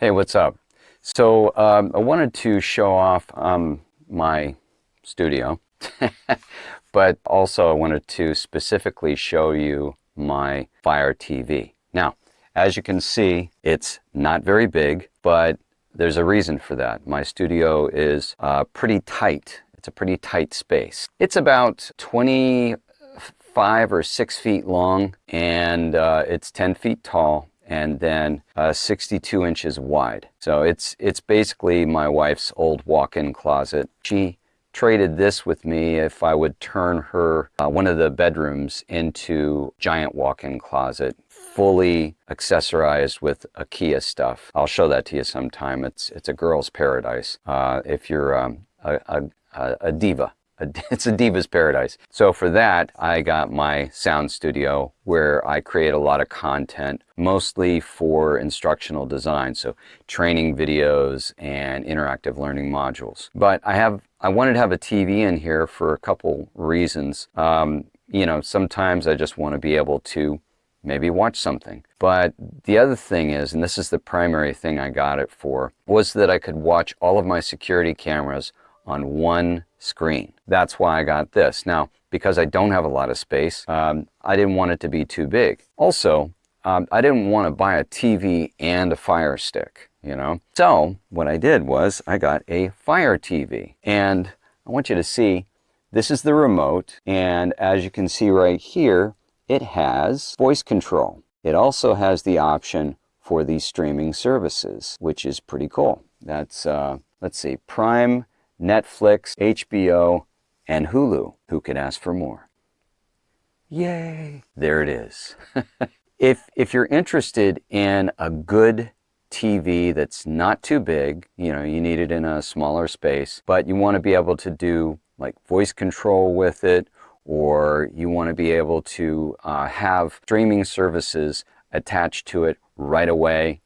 Hey, what's up? So um, I wanted to show off um, my studio, but also I wanted to specifically show you my Fire TV. Now, as you can see, it's not very big, but there's a reason for that. My studio is uh, pretty tight. It's a pretty tight space. It's about 25 or 6 feet long, and uh, it's 10 feet tall and then uh, 62 inches wide. So it's, it's basically my wife's old walk-in closet. She traded this with me if I would turn her, uh, one of the bedrooms into giant walk-in closet, fully accessorized with IKEA stuff. I'll show that to you sometime. It's, it's a girl's paradise uh, if you're um, a, a, a diva. it's a diva's paradise. So for that, I got my sound studio where I create a lot of content, mostly for instructional design. So training videos and interactive learning modules. But I have, I wanted to have a TV in here for a couple reasons. Um, you know, sometimes I just want to be able to maybe watch something. But the other thing is, and this is the primary thing I got it for, was that I could watch all of my security cameras on one screen. That's why I got this. Now, because I don't have a lot of space, um, I didn't want it to be too big. Also, um, I didn't want to buy a TV and a Fire Stick, you know? So what I did was I got a Fire TV. And I want you to see, this is the remote. And as you can see right here, it has voice control. It also has the option for these streaming services, which is pretty cool. That's, uh, let's see, Prime, Netflix, HBO, and Hulu. Who could ask for more? Yay! There it is. if, if you're interested in a good TV that's not too big, you know, you need it in a smaller space, but you want to be able to do like voice control with it, or you want to be able to uh, have streaming services attached to it right away,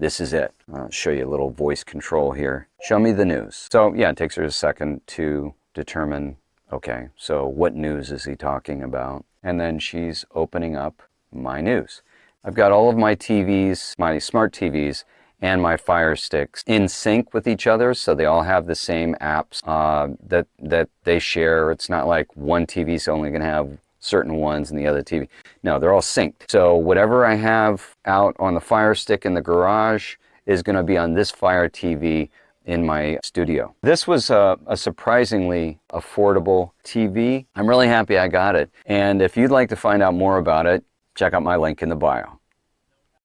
this is it. I'll show you a little voice control here. Show me the news. So yeah, it takes her a second to determine, okay, so what news is he talking about? And then she's opening up my news. I've got all of my TVs, my smart TVs, and my Fire Sticks in sync with each other, so they all have the same apps uh, that, that they share. It's not like one TV is only going to have certain ones and the other TV. No, they're all synced. So whatever I have out on the Fire Stick in the garage is going to be on this Fire TV in my studio. This was a, a, surprisingly affordable TV. I'm really happy I got it. And if you'd like to find out more about it, check out my link in the bio.